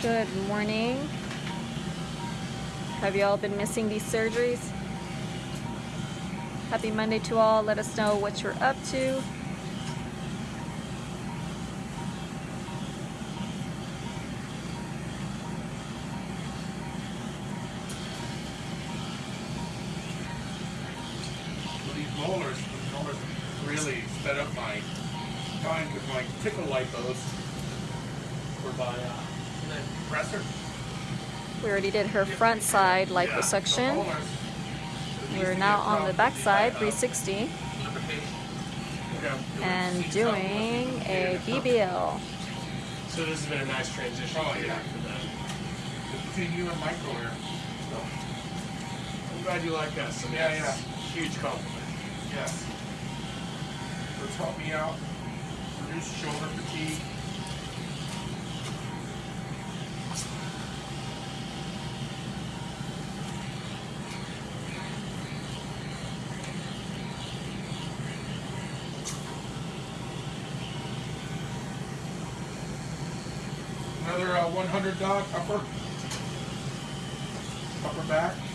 Good morning. Have you all been missing these surgeries? Happy Monday to all. Let us know what you're up to. Already did her front side liposuction. the molars. These We're now on the back side, uh, 360, lubrication. Yeah, doing and doing a BBL. So this has been a nice transition Oh, yeah. for. Between you and Michael here. I'm glad you like us. I mean, Yeah, Huge compliment. yes. Let's help me out. Reduce shoulder fatigue. Another uh, 100 dog upper, upper back.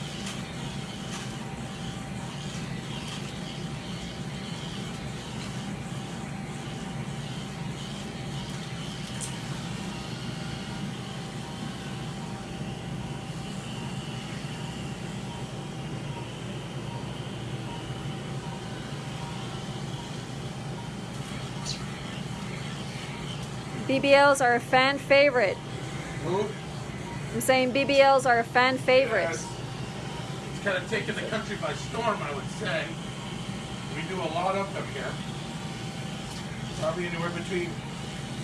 BBLs are a fan favorite. Move. I'm saying BBLs are a fan favorite. Yes. It's kind of taken the country by storm, I would say. We do a lot of them here. Probably anywhere between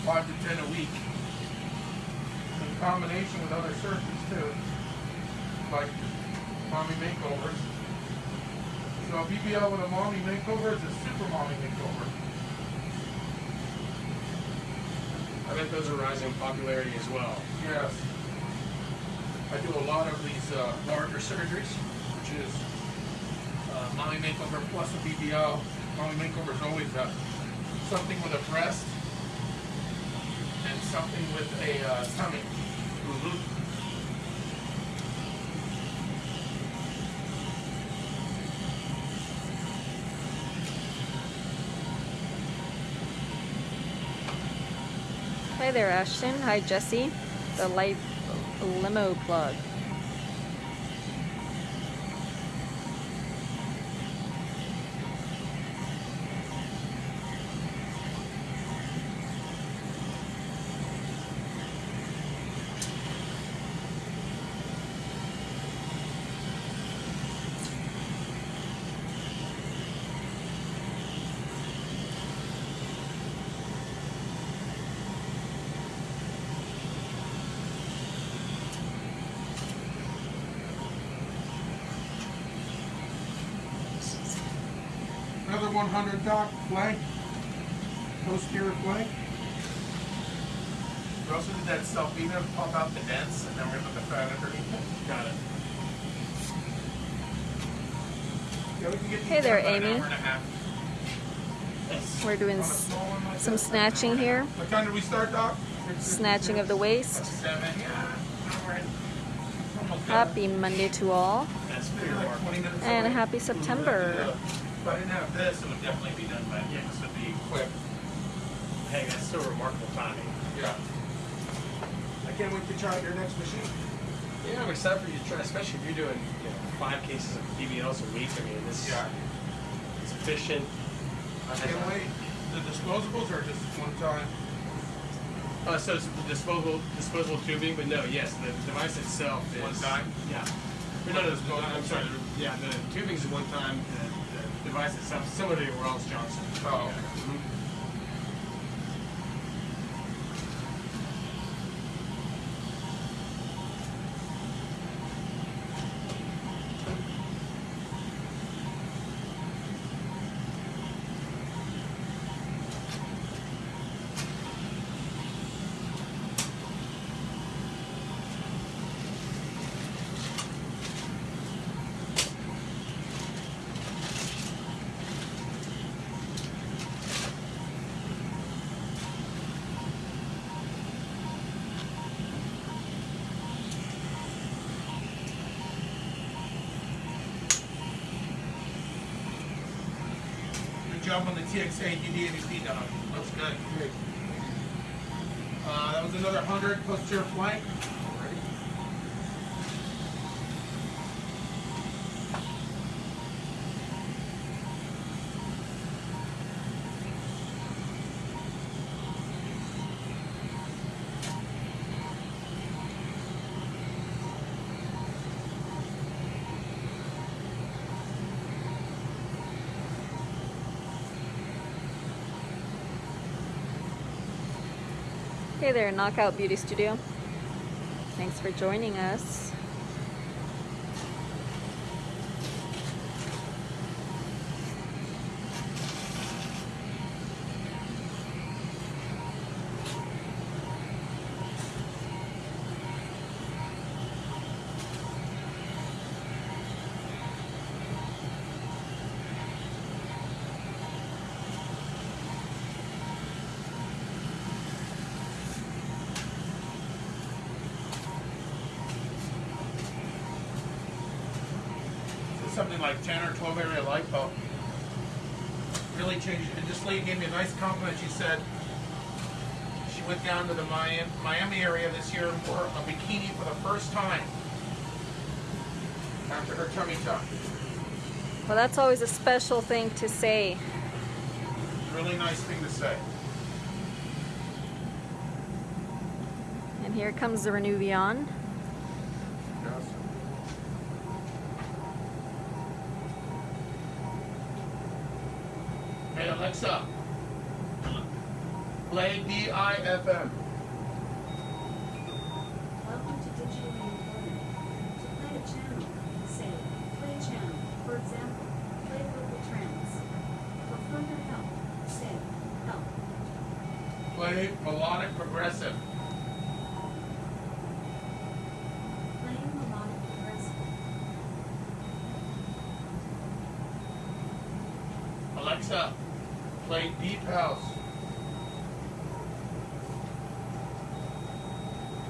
five to ten a week. In combination with other surgeries too, like mommy makeovers. So a BBL with a mommy makeover is a super mommy makeover. I bet those are rising in popularity as well. Yes. I do a lot of these uh, larger surgeries, which is uh, mommy makeover plus a BBL. Mommy makeover is always uh, something with a breast and something with a uh, tummy. Hi there, Ashton. Hi, Jesse. The light limo plug. 100 doc flank, posterior flank. We also did that self-beater to pump out the dents, and then we're gonna put the fat underneath it. Got it. Yeah, we can get Hey there, done in an Amy. hour and a half. We're doing On a s- small one like some snatching here. What time did we start, Doc? snatching of the waist. Seven, yeah. All right. Almost done. Happy Monday to all, That's pretty Like remarkable. 20 minutes and away. happy September. If I didn't have this, it would definitely be done by, yeah, this would be quick. Hey, that's still remarkable timing. Yeah. I can't wait to try your next machine. Yeah, I'm excited for you to try, especially if you're doing you know, five cases of BBLs a week. I mean, this Yeah. is efficient. I can't wait. The disposables are just one time. Uh, so it's the disposable disposable tubing, but no, yes, the device itself is One time? Yeah. Or no, no, the, I'm sorry. Yeah, the tubing is one time. The, devices have similarly Rolls Johnson. Oh. Yeah. Mm -hmm. TX8, DD80P dog. Looks good. Uh, that was another 100 posterior flank. Hey there, Knockout Beauty Studio. Thanks for joining us. Lady gave me a nice compliment. She said she went down to the Miami, Miami area this year and wore a bikini for the first time after her tummy tuck. Well, that's always a special thing to say. Really nice thing to say. And here comes the Renuvion. Hey Alexa, play D-I-F-M. Welcome to Digital. To play a channel, say, play channel. For example, play local trends. For further help, say, help. Play melodic progressive. Playing melodic progressive. Alexa, play deep house.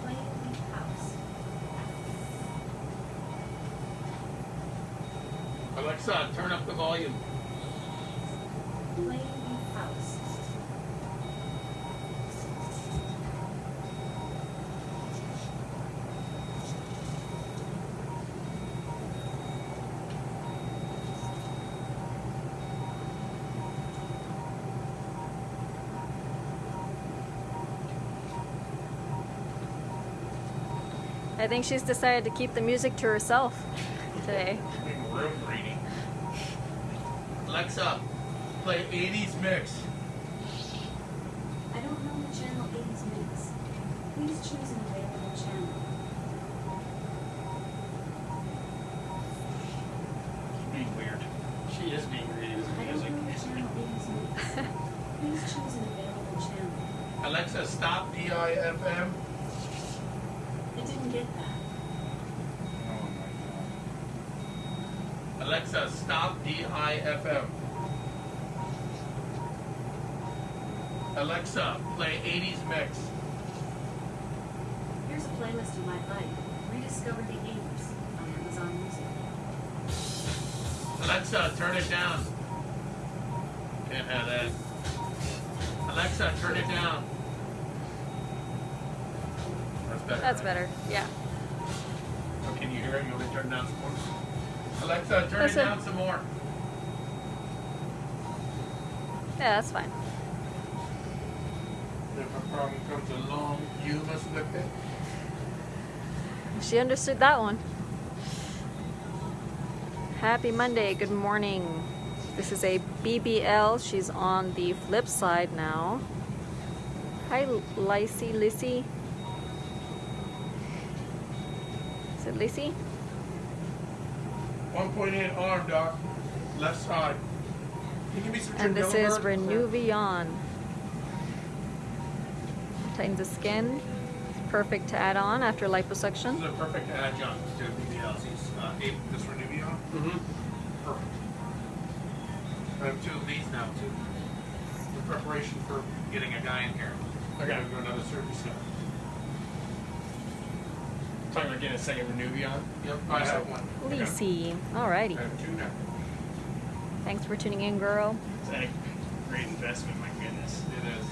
Playing deep house. Alexa, turn up the volume. Playing deep house. I think she's decided to keep the music to herself today. Being real greedy. Alexa, play 80s mix. I don't know the channel 80s mix. Please choose an available channel. Being weird. She is being greedy with I the don't music. know the channel 80s mix. Please choose an available channel. Alexa, stop D-I-F-M. I didn't get that. Alexa, stop D-I-F-M. Alexa, play 80s mix. Here's a playlist you might like. Rediscover the 80s on Amazon Music. Alexa, turn it down. Can't have that. Alexa, turn it down. That's better. That's right? better. Yeah. Oh, can you hear it? You want me to turn it down some more? Alexa, turn Listen. it down some more. Yeah, that's fine. If a problem comes along, you must whip it. She understood that one. Happy Monday. Good morning. This is a BBL. She's on the flip side now. Hi, Lacey. Lissy. Is it Lissy? 1.8 arm, doc. Left side. Can you give me some And this is Trinidad? Renuvion. Tightens the skin. Perfect to add on after This liposuction. is a perfect adjunct to BBLC's uh, eight, this Renuvion. Mm-hmm. Perfect. I have two of these now, too. In preparation for getting a guy in here. I gotta do another surgery step. Talking about getting a second Renuvion. Yep, I have one. Lissy. Alrighty. I have two now. Thanks for tuning in, girl. Is that a great investment? My goodness. It is.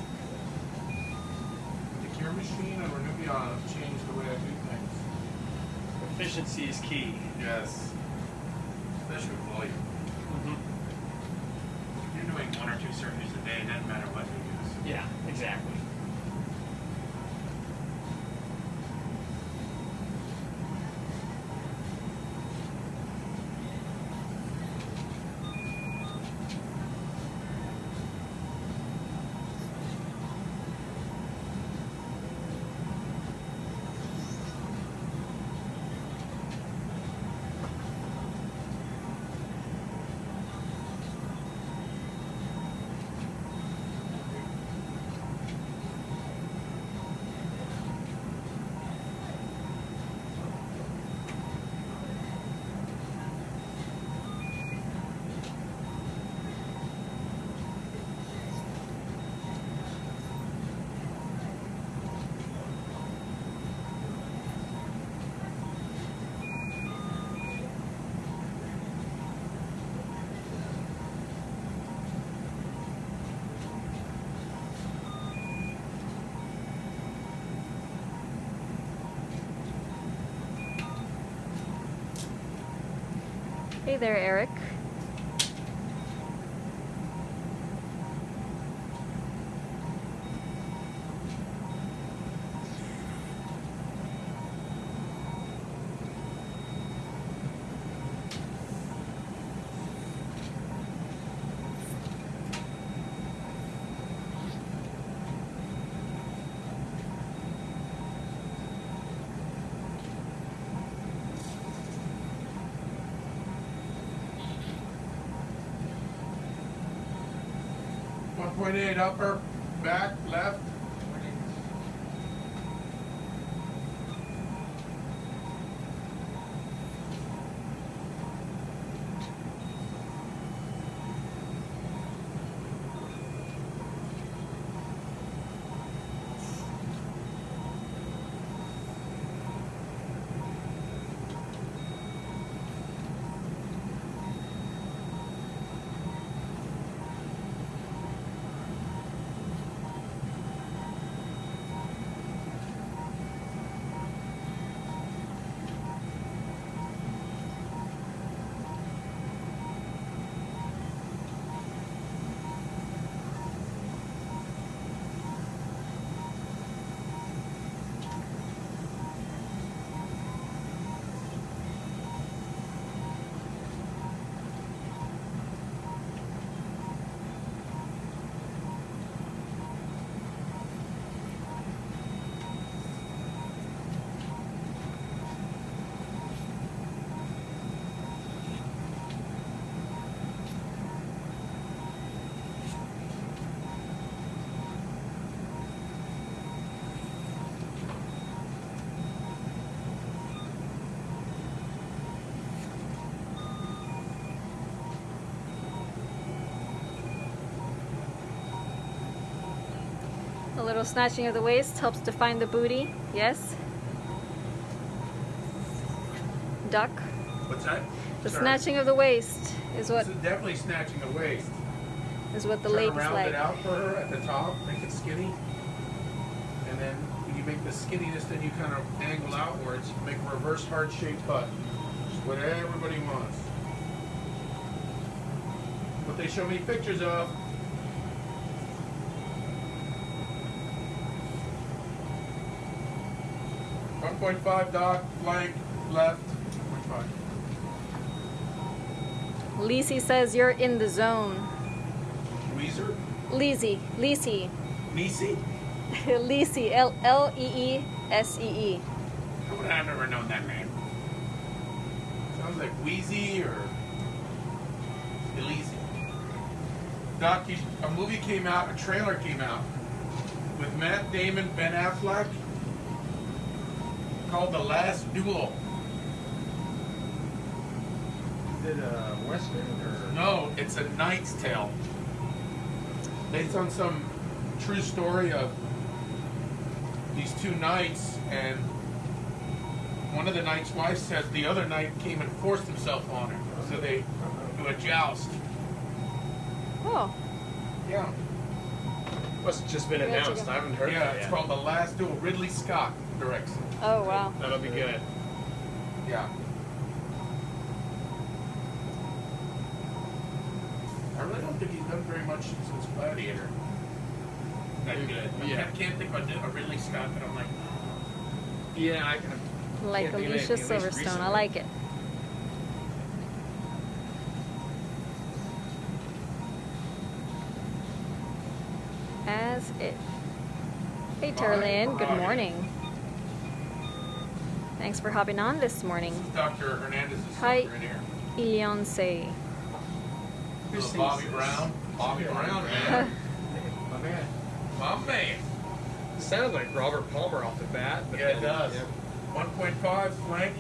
The Cure Machine and Renuvion have changed the way I do things. Efficiency is key. Yes. Especially with volume. If you're doing one or two surgeries a day, it doesn't matter what you use. Yeah, exactly. Hey there, Eric. One point eight upper, back, left. Little snatching of the waist helps define the booty. Yes. Duck. What's that? The Sorry. snatching of the waist is what This is definitely snatching the waist. is what the ladies round like. it out for her at the top, make it skinny. And then when you make the skinniness, then you kind of angle outwards, make a reverse heart shaped butt. Which is what everybody wants. What they show me pictures of. One point five dock, flank, left, one point five. Lisi says you're in the zone. Weezer? Lisi, Lisi, Nisi? Lisi, L L E E S E E. How would I have never known that name? Sounds like Wheezy or Elise. Doc, a movie came out, a trailer came out with Matt Damon, Ben Affleck, called The Last Duel. Is it a western or? No, it's a Knight's Tale. Based on some true story of these two knights, and one of the knight's wife says the other knight came and forced himself on her. So they do a joust. Oh, Yeah. Must have just been announced. I haven't heard Yeah, that it's called The Last Duel. Ridley Scott directs it. oh wow. That'll be good. Yeah. I really don't think he's done very much since Gladiator. That good. I Yeah. can't, can't think of a Ridley Scott that I'm like, Yeah, I can. Like Can't think of Alicia anything, at least Silverstone. I like it. As it. Hey, Terlin. Good Hi. morning. Thanks for hopping on this morning. this is Dr. Hernandez's Hi. son right here. Ilionse. Little Bobby Brown. Bobby Brown, man. My man. My man. Sounded like Robert Palmer off the bat. But Yeah, it does. yeah. 1.5 flank.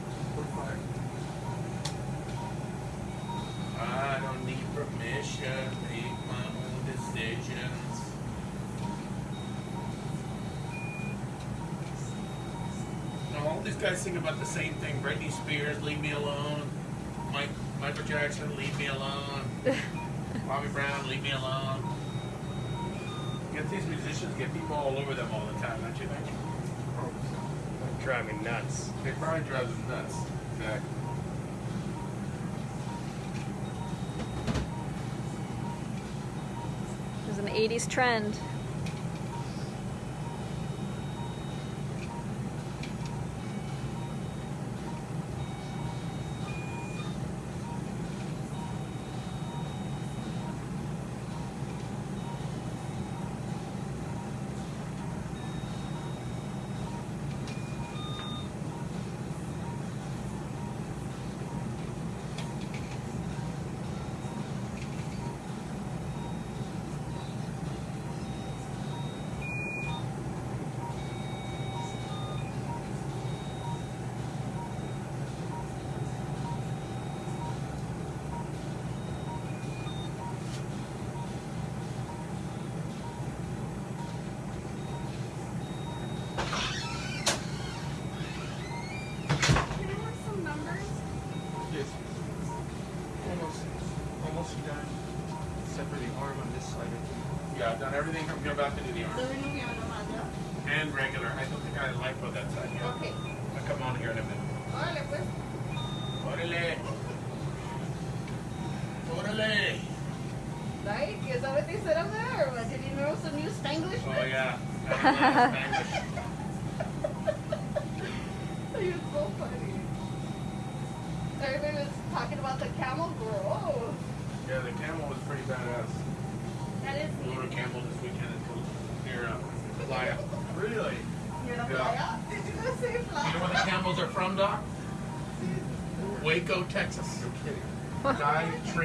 Guys sing about the same thing. Britney Spears, leave me alone. Mike, Michael Jackson, leave me alone. Bobby Brown, leave me alone. Get these musicians, get people all over them all the time, don't you think? That'd drive me nuts. They probably drive them nuts. Exactly. It was an 80s trend.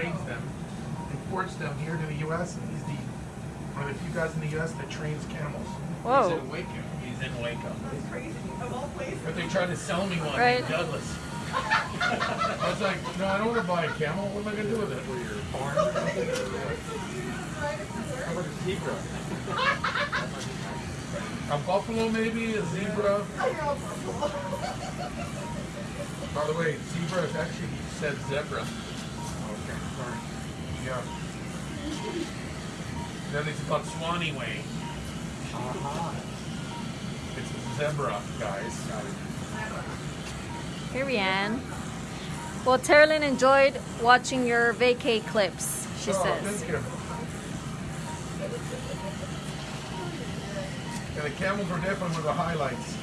Trains them, imports them here to the U.S., and he's the one of the few guys in the U.S. that trains camels. He's Whoa. in Waco. He's in Waco. That's crazy. Of all places. But they tried to sell me one, Right. named Douglas. I was like, no, I don't want to buy a camel. What am I going to do with it? For your arm or something? How about a zebra? A buffalo, maybe? A zebra? By the way, zebra is actually, he said zebra. Okay, sorry. Yeah. Then it's called Swanee Way. Aha. It's a zebra, guys. Here we are. Well, Terlin enjoyed watching your vacay clips, she Oh, says. thank you. Yeah, the camels are definitely one of the highlights.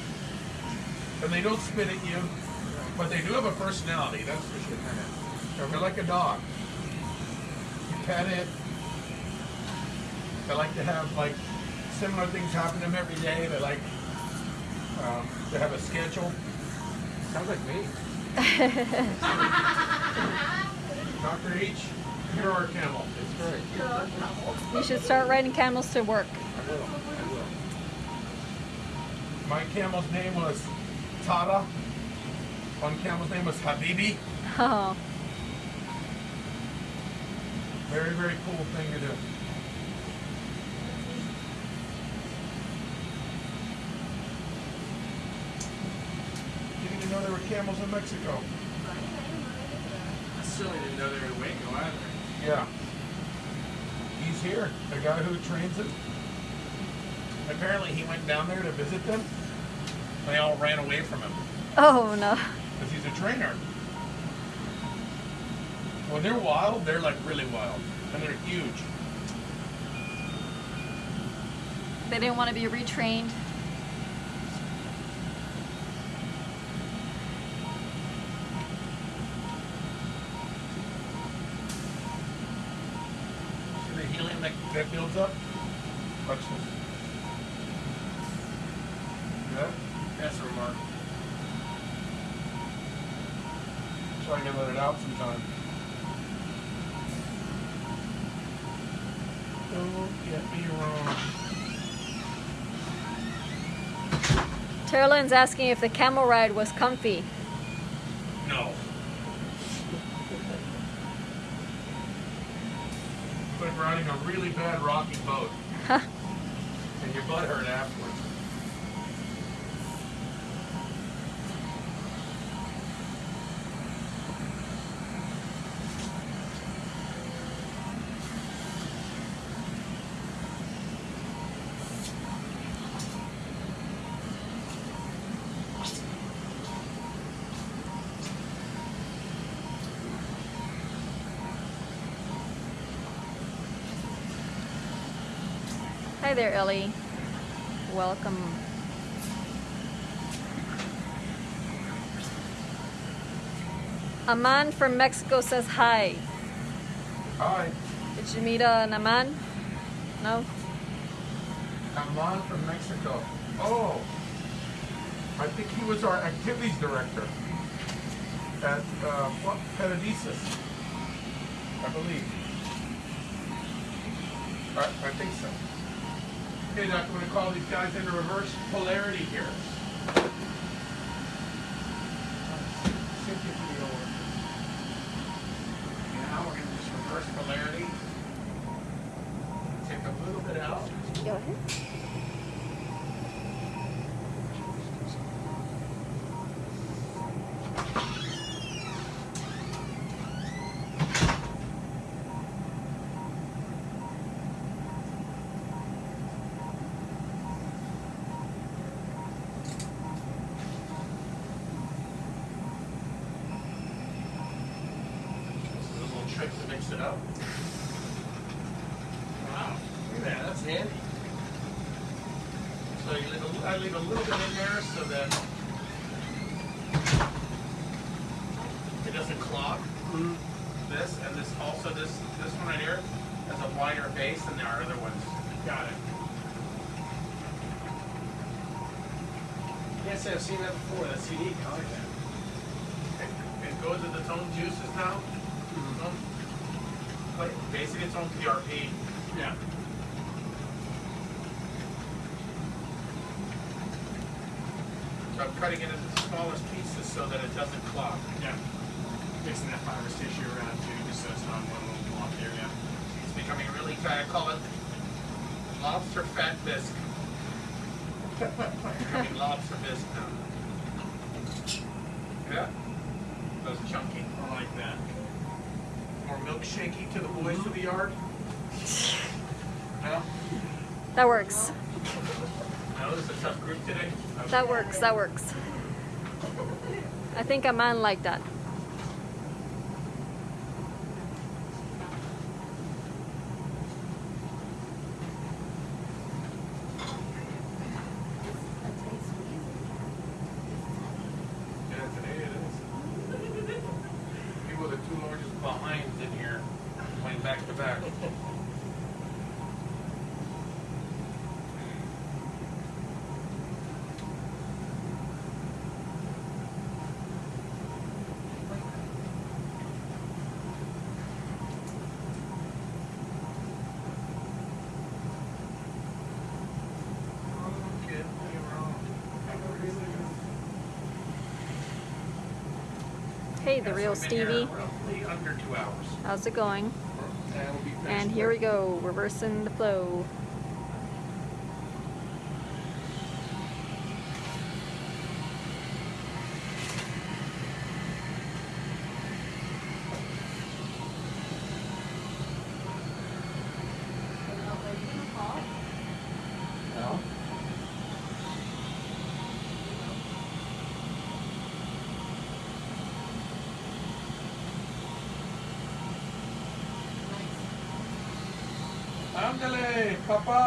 And they don't spit at you, but they do have a personality, that's for sure. They're like a dog. You pet it. They like to have like similar things happen to them every day. They like um, to have a schedule. Sounds like me. Dr. H, you're our camel. That's right. You should start riding camels to work. I will. I will. My camel's name was Tara. One camel's name was Habibi. Oh, Very, very cool thing to do. Didn't even know there were camels in Mexico. I certainly didn't know they were in Waco either. Yeah. He's here. The guy who trains him. Apparently, he went down there to visit them. They all ran away from him Oh no. because he's a trainer. When they're wild, they're like really wild, and they're huge. They didn't want to be retrained. See the helium that, that builds up? Watch this. Yeah? That's a remark. So I can let it out sometime. Don't get me wrong. Terlin's asking if the camel ride was comfy. No. It's like riding a really bad rocky boat, and your butt hurt afterwards. There, Ellie. Welcome. Aman from Mexico says hi. Hi, Did you meet uh, an Aman? No? I'm from Mexico. Oh, I think he was our activities director at uh, what, Paradisus, I believe. I, I think so. Doc, I'm going to call these guys into reverse polarity here. Cynthia, give me over. Now we're going to just reverse polarity. Take a little bit out. Go ahead. This is a little trick to mix it up. Wow. Look at that. That's handy. So you leave a, I leave a little bit in there so that it doesn't clog. This and this also this this one right here has a wider base than there are other ones. Got it. Can't say I've seen that before. That's unique. I like that. It, it goes with its own juices now. Own- Like basically its own PRP. Yeah. So I'm cutting it into the smallest pieces so that it doesn't clog. Yeah. Mixing that fibrous tissue around too, just so it's not one little block area. It's becoming really tight. I call it lobster fat bisque. becoming lobster bisque now. Yeah? Those chunky. I like that. More milkshakey to the boys of the yard. No? That works. No, this is a tough group today. That works. That works. I think Aman like that. Yeah, today it is. People are the two largest behinds in here, playing back to back. Don't get me wrong. The real Stevie. How's it going? And here we go, reversing the flow. Ram चले पापा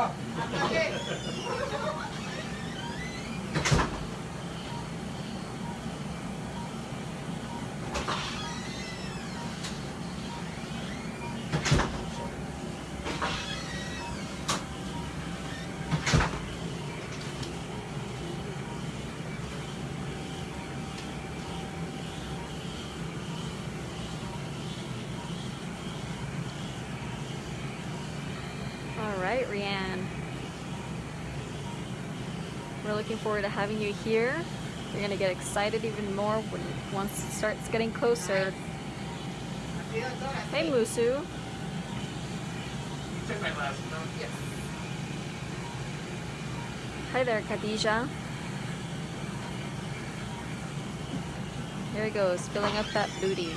forward to having you here. You're gonna get excited even more when once it starts getting closer. Hey, Musu. You took my last note. Yes. Hi there, Khadija. Here he goes, filling up that booty.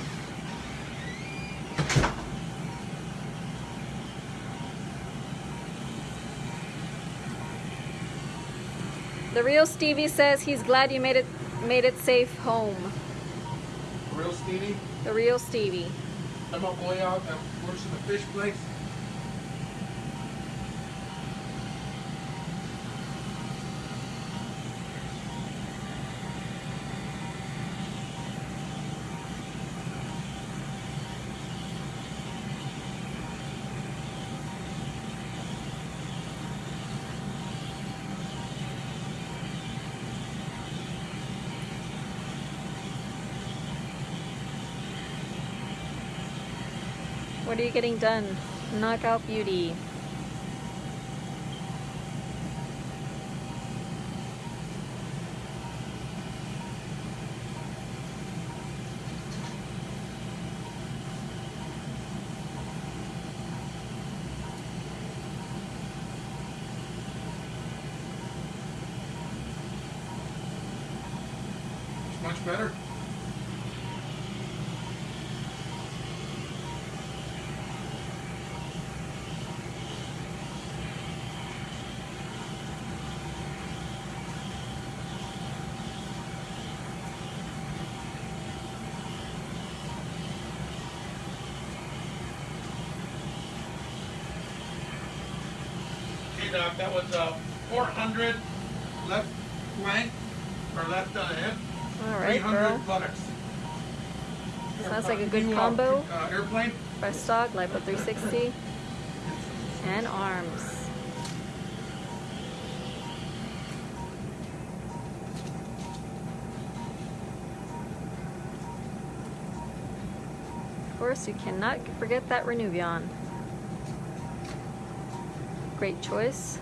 The real Stevie says he's glad you made it made it safe home. The Real Stevie. The real Stevie. I'm a boy out that works in the fish place. What are you getting done? Knockout beauty. It's much better. That was uh, 400 left flank or left uh, hip. All right, 300 girl. buttocks. Sounds like a good uh, combo. Uh, airplane. Breast dog, lipo 360, and arms. Of course, you cannot forget that Renuvion. Great choice.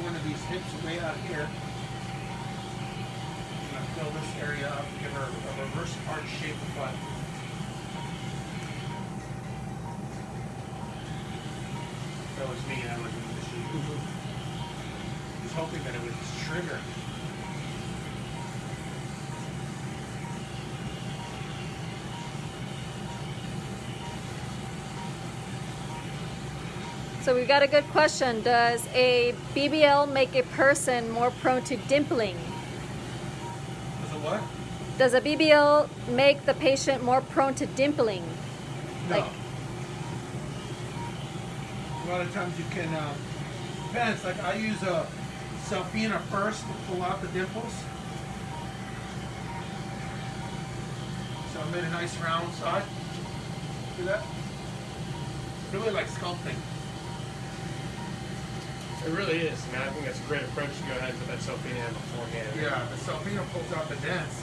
One of these hips way out here. I'm gonna fill this area up, give her a reverse arch shaped butt. That was me, I was in the sheet. Mm-hmm. I was hoping that it would trigger. So we've got a good question. Does a BBL make a person more prone to dimpling? Was it what? Does a BBL make the patient more prone to dimpling? No. Like- a lot of times you can, uh, depends. Like I use a Cellfina first to pull out the dimples. So I made a nice round side. See that? Really like sculpting. It really is. I mean, I think that's a great approach to go ahead and put that Cellfina beforehand. Yeah, the Cellfina pulls out the dents,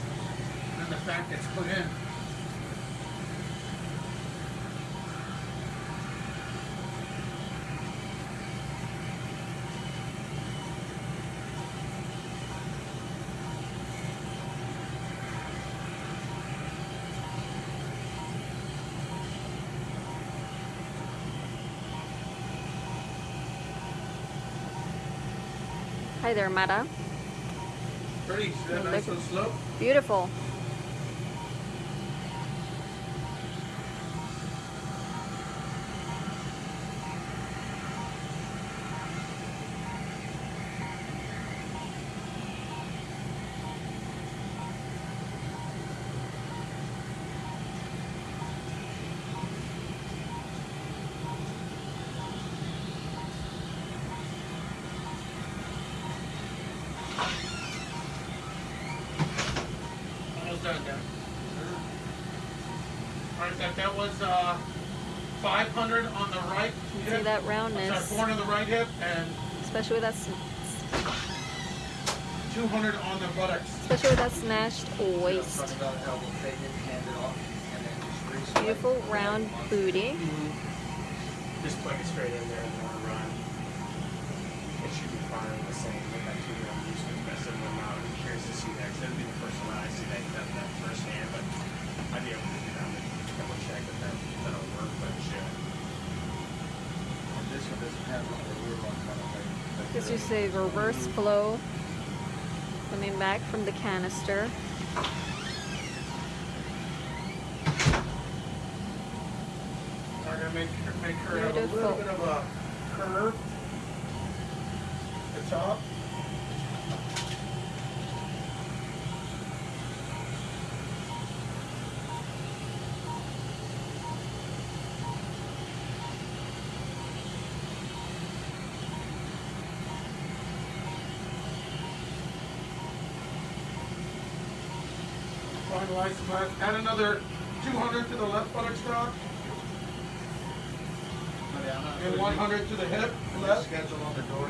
and the fat gets put in. Hi there, Mata. Pretty. Nice at- little slope? Beautiful. That, that was uh, 500 on the right See hip. that I'm roundness, sorry, 400 on the right hip and especially with that, 200 on the buttocks. especially with that snatched waist. Talking about elbow faded, hand it off, and then just re-swipe. Beautiful round booty. Just plug it straight in there and then run. It should be fine the same with that two round use with the rest of them. I'm curious to see that because that'd be the first one I see that that, that first hand, but I'd be able to do that and double check that that that'll work, but it should. And This one doesn't have like a rear lock on it, like- like This the- is a reverse flow coming back from the canister. I'm gonna make her, make her have a little bit of a curve. at The top. Finalize that. Add another 200 to the left buttock strap. But yeah, I'm not And 100 to the hip, Put a left. schedule on the door.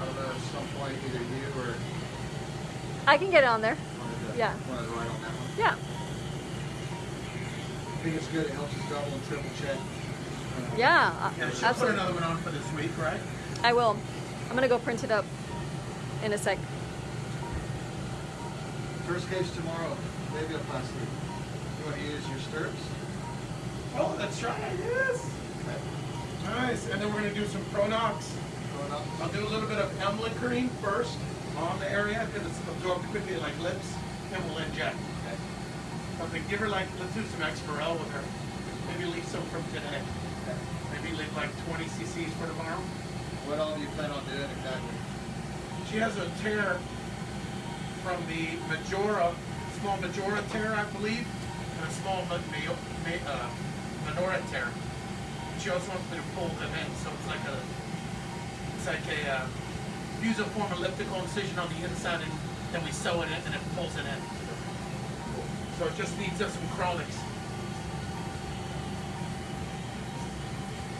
I don't know, at some point, either you or I can get it on there. the, Yeah. one the right on. Yeah. I think it's good, it helps us double and triple check. Uh, Yeah. uh, Yeah, she'll put another one on for this week, right? I will. I'm gonna go print it up in a sec. First case tomorrow, labiaplasty. You wanna use your stirrups? Oh, that's right, yes. Okay. Nice, and then we're gonna do some Pronox. Up? I'll do a little bit of Emla cream first on the area because it's absorbed quickly like lips, and we'll inject. Okay. Something, give her like, let's do some Exparel with her. Maybe leave some from today. Okay. Maybe leave like 20 cc's for tomorrow. What all do you plan on doing exactly? She has a tear from the Majora, small Majora tear, I believe, and a small Ma- Ma- uh, tear. She also wants me to pull them in, so it's like a, it's like a uh, fusiform elliptical incision on the inside, and then we sew it in, and it pulls it in. So it just needs us some.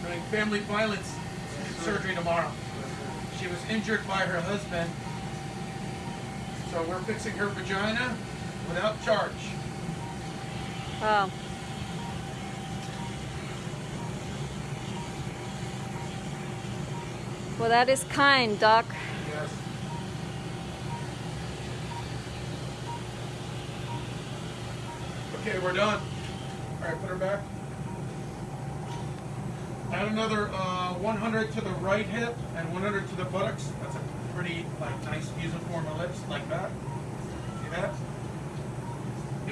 Doing family violence surgery tomorrow. She was injured by her husband. So we're fixing her vagina without charge. Wow. Well, that is kind, Doc. Yes. Okay, we're done. All right, put her back. Add another uh, 100 to the right hip and 100 to the buttocks. That's a pretty like nice fusiform ellipse like that. See that?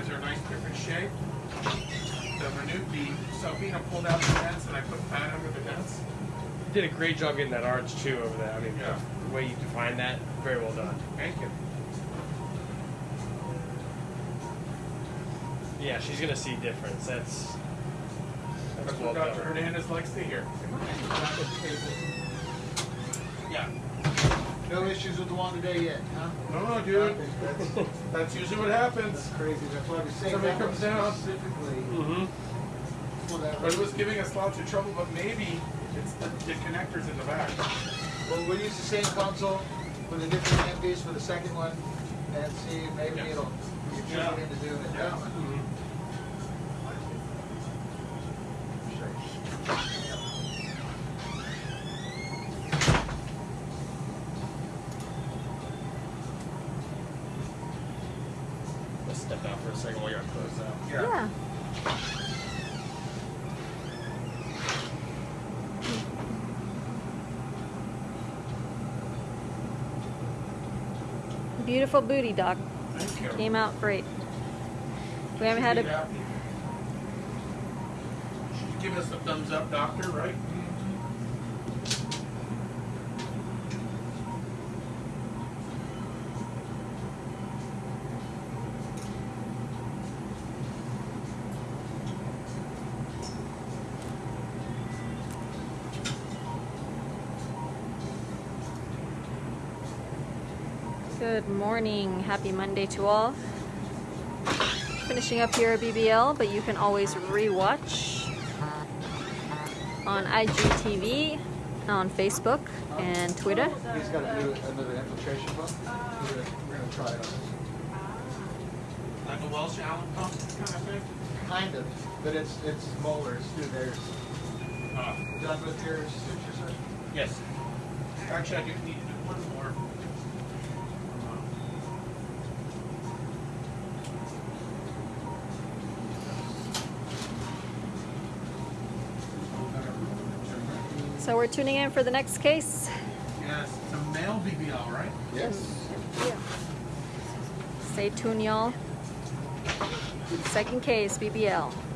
Gives her a nice different shape. The renewed the Cellfina pulled out the dents and I put fat under the dents. You did a great job getting that arch too over there. I mean, Yeah. the way you defined that, very well done. Thank you. Yeah, she's gonna see difference. That's That's well what Dr. Hernandez likes to hear. Yeah. No issues with the one today yet, huh? No, no, dude. That's, That's usually what happens. that's crazy, that's why we say Somebody that comes down. specifically Mm-hmm. But it was giving us lots of trouble, but maybe it's the, the connectors in the back. Well, we'll use the same console with a different piece for the second one and see maybe Yeah. it'll, can Yeah. into doing it that one. Let's step out for a second while you're close out. Yeah. Beautiful booty, you. Came out great. We haven't had a give us a thumbs up, doctor, right? Good morning. Happy Monday to all. Finishing up here at BBL, but you can always rewatch on IGTV, on Facebook, and Twitter. He's got to do another infiltration pump. We're gonna, we're gonna try it Like a Welch Allyn pump kind of thing? Kind of, but it's, it's smaller, it's through theirs. Uh, Done with your suture session? yes. Actually, I do need to do one more. So we're tuning in for the next case. Yes, it's a male BBL, right? Yes. Stay tuned, y'all. Second case, BBL.